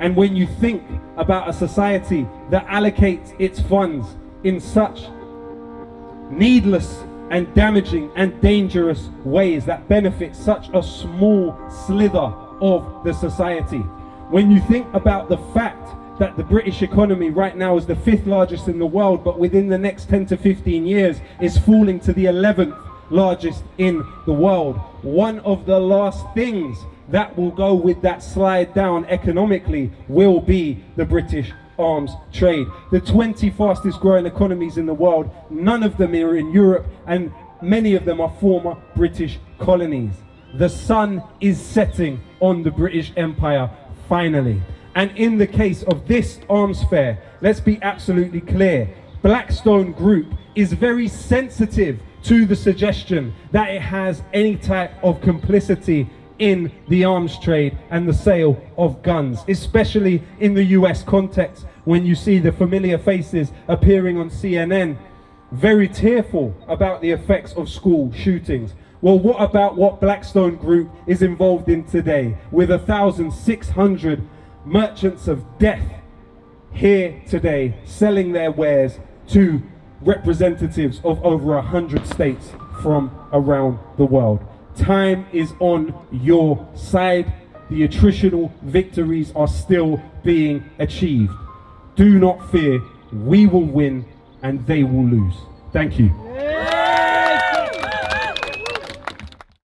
And when you think about a society that allocates its funds in such needless and damaging and dangerous ways that benefit such a small slither of the society. When you think about the fact that the British economy right now is the fifth largest in the world, but within the next 10 to 15 years is falling to the 11th largest in the world. One of the last things that will go with that slide down economically will be the British arms trade. The 20 fastest growing economies in the world, none of them are in Europe and many of them are former British colonies. The sun is setting on the British Empire finally. And in the case of this arms fair, let's be absolutely clear. Blackstone Group is very sensitive to the suggestion that it has any type of complicity in the arms trade and the sale of guns, especially in the US context when you see the familiar faces appearing on CNN, very tearful about the effects of school shootings. Well, what about what Blackstone Group is involved in today with 1,600 merchants of death here today selling their wares to representatives of over 100 states from around the world. Time is on your side. The attritional victories are still being achieved. Do not fear, we will win and they will lose. Thank you.